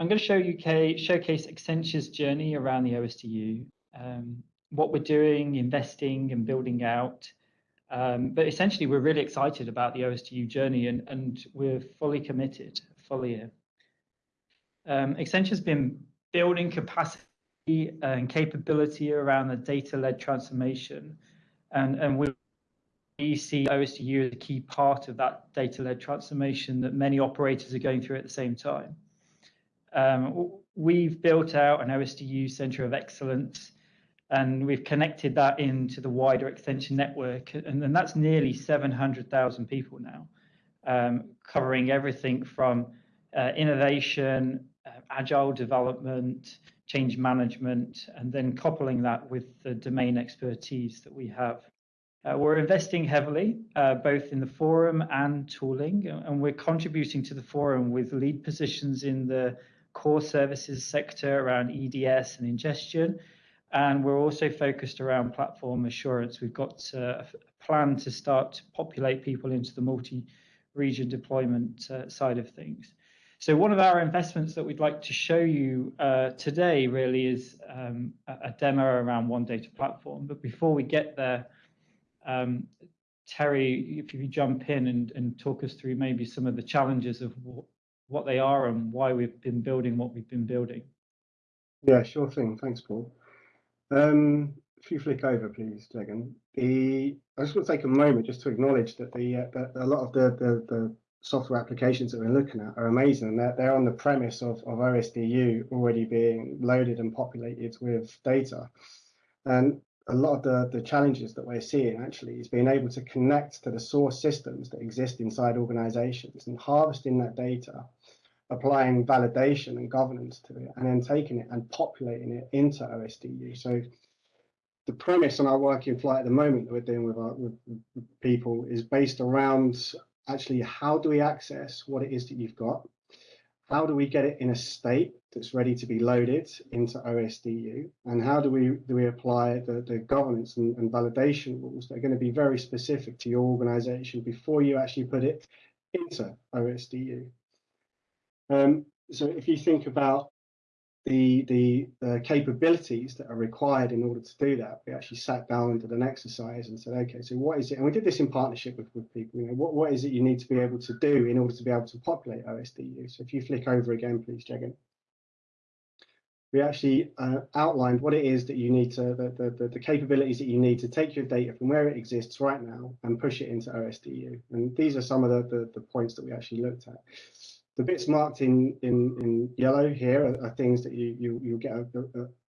I'm going to show you showcase Accenture's journey around the OSDU, um, what we're doing, investing and building out. Um, but essentially, we're really excited about the OSDU journey and, and we're fully committed, fully in. Um, Accenture's been building capacity and capability around the data-led transformation. And, and we see OSDU as a key part of that data-led transformation that many operators are going through at the same time. Um, we've built out an OSDU Center of Excellence, and we've connected that into the wider Accenture network, and, and that's nearly 700,000 people now, um, covering everything from uh, innovation, uh, agile development, change management, and then coupling that with the domain expertise that we have. Uh, we're investing heavily, uh, both in the forum and tooling, and we're contributing to the forum with lead positions in the core services sector around EDS and ingestion. And we're also focused around platform assurance. We've got uh, a plan to start to populate people into the multi-region deployment uh, side of things. So one of our investments that we'd like to show you uh, today really is um, a demo around One Data Platform. But before we get there, um, Terry, if you jump in and, and talk us through maybe some of the challenges of what, they are and why we've been building what we've been building. Yeah, sure thing. Thanks, Paul. Um, if you flick over, please, Jagan. The I just want to take a moment just to acknowledge that the uh, that a lot of the, the, the software applications that we're looking at are amazing, and they're they're on the premise of of OSDU already being loaded and populated with data. And a lot of the, the challenges that we're seeing actually is being able to connect to the source systems that exist inside organizations and harvesting that data, applying validation and governance to it, and then taking it and populating it into OSDU. So the premise on our work in flight at the moment that we're doing with, our, with people is based around actually how do we access what it is that you've got how do we get it in a state that's ready to be loaded into OSDU? And how do we do we apply the, the governance and, and validation rules that are going to be very specific to your organization before you actually put it into OSDU? Um, so if you think about the, the, the capabilities that are required in order to do that, we actually sat down and did an exercise and said, okay, so what is it? And we did this in partnership with, with people. You know, what, what is it you need to be able to do in order to be able to populate OSDU? So if you flick over again, please, Jagan. We actually uh, outlined what it is that you need to, the, the, the capabilities that you need to take your data from where it exists right now and push it into OSDU. And these are some of the, the, the points that we actually looked at. The bits marked in, in, in yellow here are, are things that you, you, you'll get a,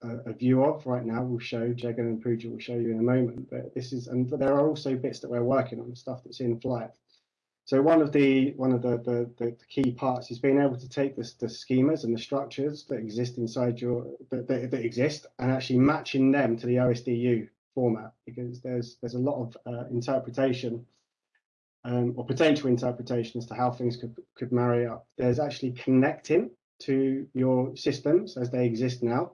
a, a, view of right now. We'll show, Jagan and Pooja will show you in a moment, but this is, and there are also bits that we're working on, stuff that's in flight. So one of the one of the, the, the, key parts is being able to take this, the schemas and the structures that exist inside your that, that, that, exist and actually matching them to the OSDU format because there's there's a lot of uh, interpretation um, or potential interpretation as to how things could, could marry up. There's actually connecting to your systems as they exist now.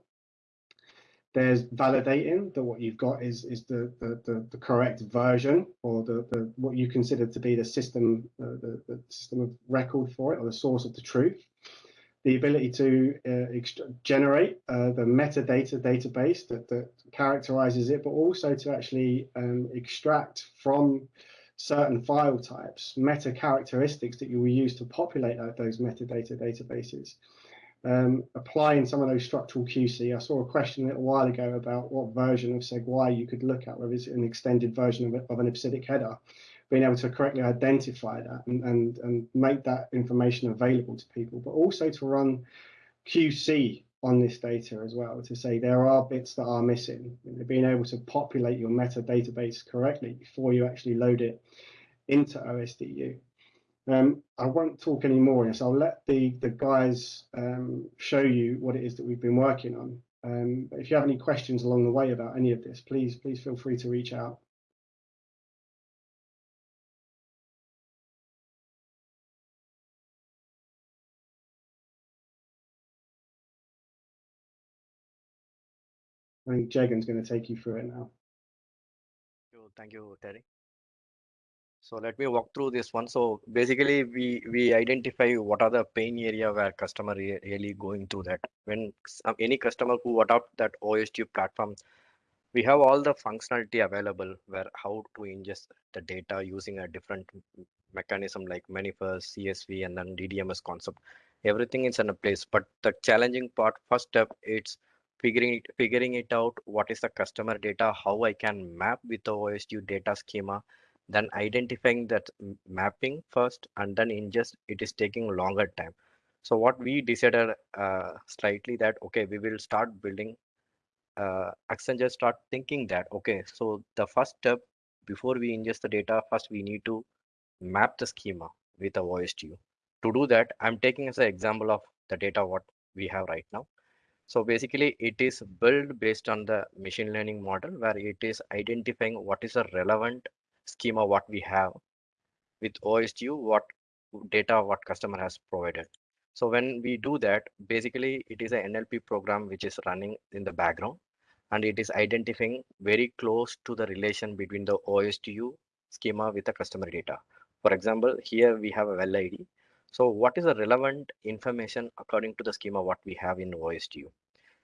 There's validating that what you've got is is the the, the, the correct version or the, the what you consider to be the system uh, the, the system of record for it or the source of the truth. The ability to uh, generate uh, the metadata database that, that characterizes it, but also to actually um, extract from certain file types, meta characteristics that you will use to populate those metadata databases. Um, applying some of those structural QC. I saw a question a little while ago about what version of SEG-Y you could look at, whether it's an extended version of, of an EBCDIC header, being able to correctly identify that and, and, and make that information available to people, but also to run QC on this data as well to say there are bits that are missing. Being able to populate your meta database correctly before you actually load it into OSDU. Um, I won't talk any more so I'll let the, the guys um, show you what it is that we've been working on. Um, if you have any questions along the way about any of this, please, please feel free to reach out. I think Jagan's going to take you through it now. Thank you, Terry. So let me walk through this one. So basically, we we identify what are the pain area where customer re really going through that. When some, um, any customer who adopt that OSDU platform, we have all the functionality available where how to ingest the data using a different mechanism like manifest, CSV, and then DDMS concept. Everything is in a place. But the challenging part, first step, it's figuring it, figuring it out. What is the customer data? How I can map with the OSDU data schema then identifying that mapping first and then ingest it is taking longer time so what we decided uh, slightly that okay we will start building uh, accenture start thinking that okay so the first step before we ingest the data first we need to map the schema with a OSDU to do that i'm taking as an example of the data what we have right now so basically it is built based on the machine learning model where it is identifying what is a relevant schema what we have with OSDU, what data what customer has provided. So when we do that, basically it is an NLP program which is running in the background and it is identifying very close to the relation between the OSDU schema with the customer data. For example, here we have a well ID. So what is the relevant information according to the schema what we have in OSDU?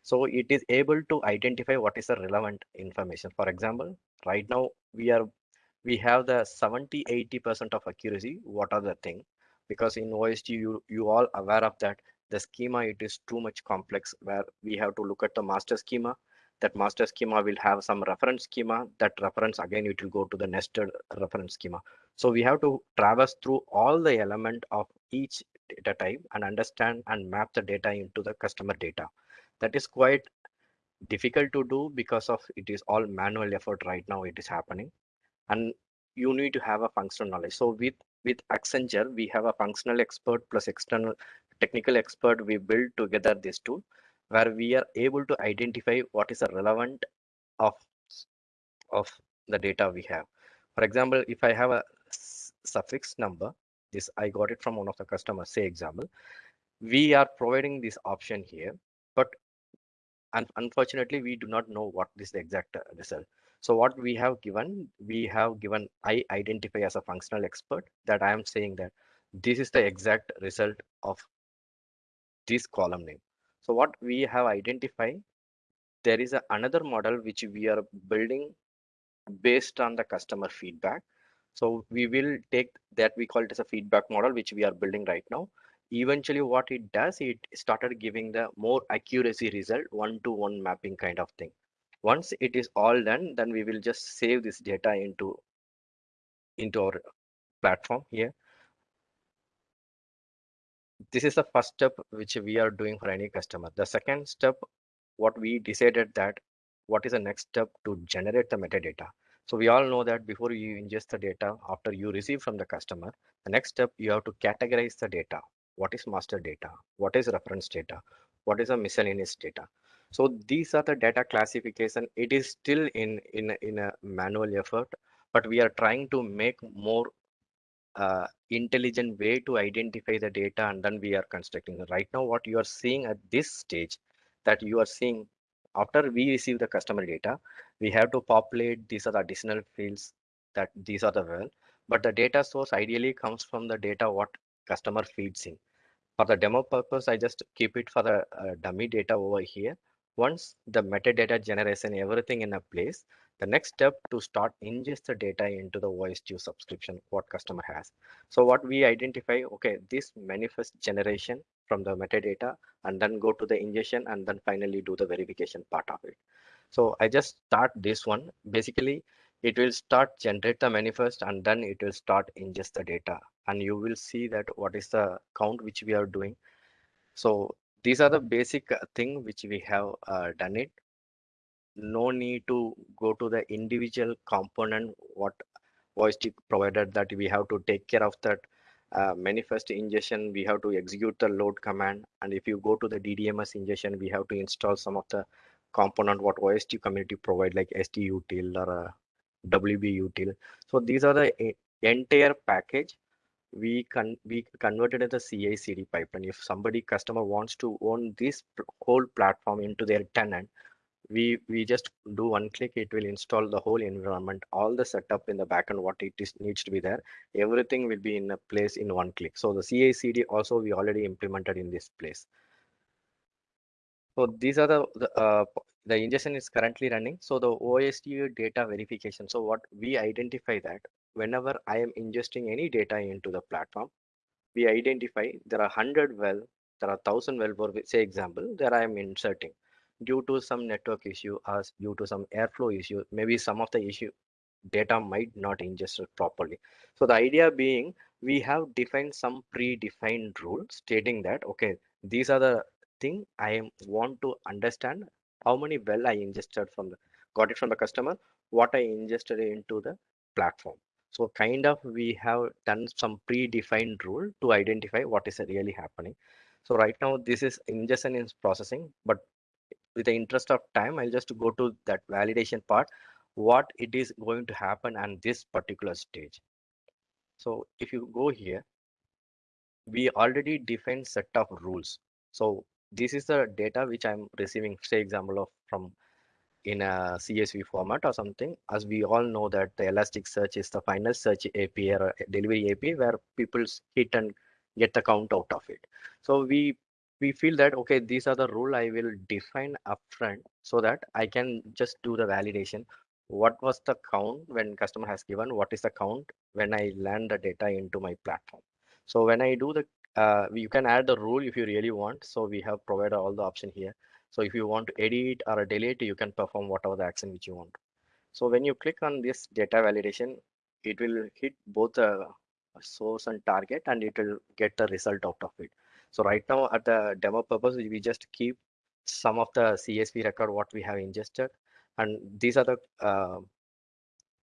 So it is able to identify what is the relevant information. For example, right now we are we have the 70 80 percent of accuracy what are the thing because in OSDU you all aware of that the schema it is too much complex where we have to look at the master schema that master schema will have some reference schema. That reference again it will go to the nested reference schema. So we have to traverse through all the element of each data type and understand and map the data into the customer data. That is quite difficult to do because of it is all manual effort right now it is happening. And you need to have a functional knowledge. So with with accenture we have a functional expert plus external technical expert. We build together this tool where we are able to identify what is the relevant of of the data we have for example if i have a suffix number this i got it from one of the customers say example we are providing this option here but and unfortunately we do not know what is the exact result so what we have given, we have given I identify as a functional expert that I am saying that this is the exact result of this column name. So what we have identified, there is a, another model which we are building based on the customer feedback. So we will take that we call it as a feedback model, which we are building right now. Eventually what it does, it started giving the more accuracy result, one to one mapping kind of thing once it is all done then we will just save this data into into our platform here this is the first step which we are doing for any customer. The second step what we decided that what is the next step to generate the metadata. So we all know that before you ingest the data after you receive from the customer the next step you have to categorize the data. What is master data? What is reference data? What is a miscellaneous data? So these are the data classification. It is still in in in a manual effort but we are trying to make more uh, intelligent way to identify the data and then we are constructing. Right now what you are seeing at this stage that you are seeing after we receive the customer data we have to populate these are the additional fields that these are the well. But the data source ideally comes from the data what customer feeds in. For the demo purpose i just keep it for the uh, dummy data over here once the metadata generation, everything in a place, the next step to start ingest the data into the OSDU subscription, what customer has. So what we identify, okay, this manifest generation from the metadata and then go to the ingestion and then finally do the verification part of it. So I just start this one. Basically, it will start generate the manifest and then it will start ingest the data. And you will see that what is the count which we are doing. So these are the basic uh, thing which we have uh, done it. No need to go to the individual component what voice provided that we have to take care of that. Uh, manifest ingestion we have to execute the load command. And if you go to the ddms ingestion we have to install some of the component what OSDU community provide like SDUtil or a WBUtil. So these are the entire package we can we converted as a CI CD pipeline. If somebody customer wants to own this whole platform into their tenant, we we just do one click it will install the whole environment all the setup in the backend what it is needs to be there. Everything will be in a place in one click. So the CI CD also we already implemented in this place. So these are the, the uh, the ingestion is currently running. So the OSDU data verification so what we identify that whenever I am ingesting any data into the platform we identify there are 100 well there are 1000 well for say example there I am inserting. Due to some network issue or due to some airflow issue maybe some of the issue data might not ingest properly. So the idea being we have defined some predefined rule stating that okay these are the thing i want to understand how many well i ingested from the got it from the customer what i ingested into the platform so kind of we have done some predefined rule to identify what is really happening. So right now this is ingestion is processing but with the interest of time i'll just go to that validation part what it is going to happen on this particular stage. So if you go here we already defined set of rules. So this is the data which i'm receiving say example of from in a csv format or something as we all know that the elasticsearch is the final search api or delivery api where people hit and get the count out of it. So we we feel that okay these are the rule i will define upfront so that i can just do the validation. What was the count when customer has given? What is the count when i land the data into my platform? So when i do the uh, you can add the rule if you really want. So we have provided all the option here so if you want to edit or delete you can perform whatever the action which you want so when you click on this data validation it will hit both the source and target and it will get the result out of it so right now at the demo purpose, we just keep some of the CSV record what we have ingested. And these are the uh,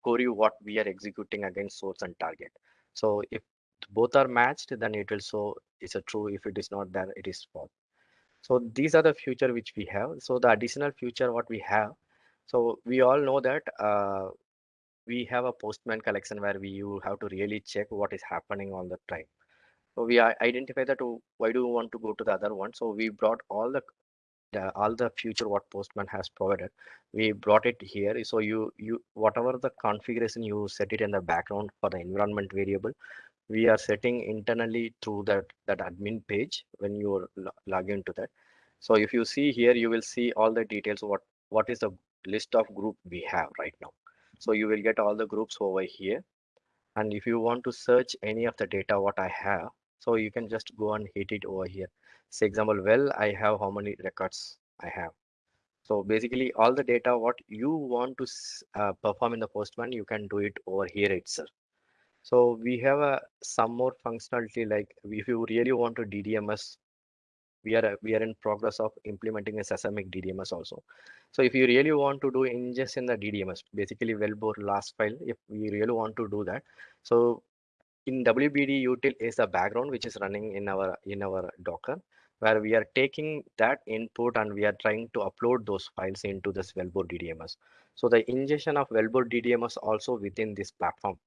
query what we are executing against source and target. So if both are matched, then it will show it's a true. If it is not then it is false. So these are the future which we have. So the additional future what we have. So we all know that uh, we have a postman collection where we you have to really check what is happening on the time. So we identify that oh, why do we want to go to the other one? So we brought all the, the all the future what Postman has provided. We brought it here. So you you whatever the configuration you set it in the background for the environment variable, we are setting internally through that that admin page when you log into that. So if you see here, you will see all the details. What what is the list of group we have right now. So you will get all the groups over here. And if you want to search any of the data what I have, so you can just go and hit it over here. Say example, well, I have how many records I have. So basically all the data, what you want to uh, perform in the Postman, you can do it over here itself. So we have a some more functionality like if you really want to DDMS, we are we are in progress of implementing a Seismic DDMS also. So if you really want to do ingest in the DDMS, basically wellbore LAS file, if we really want to do that, so in WBD util is a background which is running in our in our Docker, where we are taking that input and we are trying to upload those files into this Wellbore DDMS. So the ingestion of Wellbore DDMS also within this platform.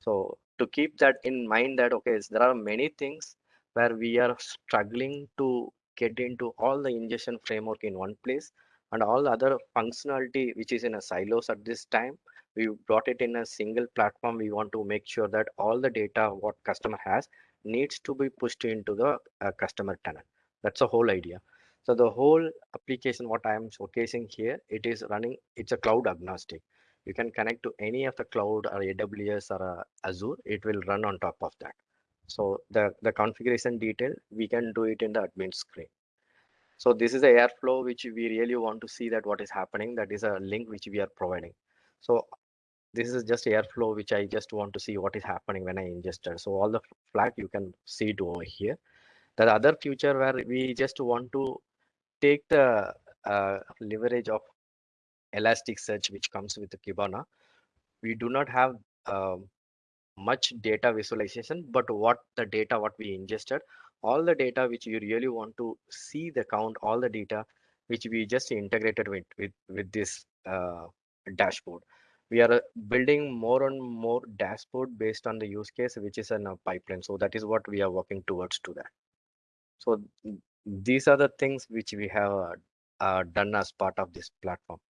So to keep that in mind that okay, there are many things where we are struggling to get into all the ingestion framework in one place and all the other functionality which is in a silos at this time we brought it in a single platform. We want to make sure that all the data what customer has needs to be pushed into the uh, customer tenant that's the whole idea. So the whole application what i am showcasing here it is running it's a cloud agnostic you can connect to any of the cloud or aws or uh, azure it will run on top of that. So the the configuration detail we can do it in the admin screen. So this is the airflow which we really want to see that what is happening that is a link which we are providing. So this is just airflow which i just want to see what is happening when i ingested so all the flag you can see it over here. The other feature where we just want to take the uh, leverage of elasticsearch which comes with kibana we do not have um, much data visualization but what the data what we ingested all the data which you really want to see the count all the data which we just integrated with with, with this uh, dashboard. We are uh, building more and more dashboard based on the use case which is in a pipeline. So that is what we are working towards to that. So these are the things which we have uh, uh, done as part of this platform.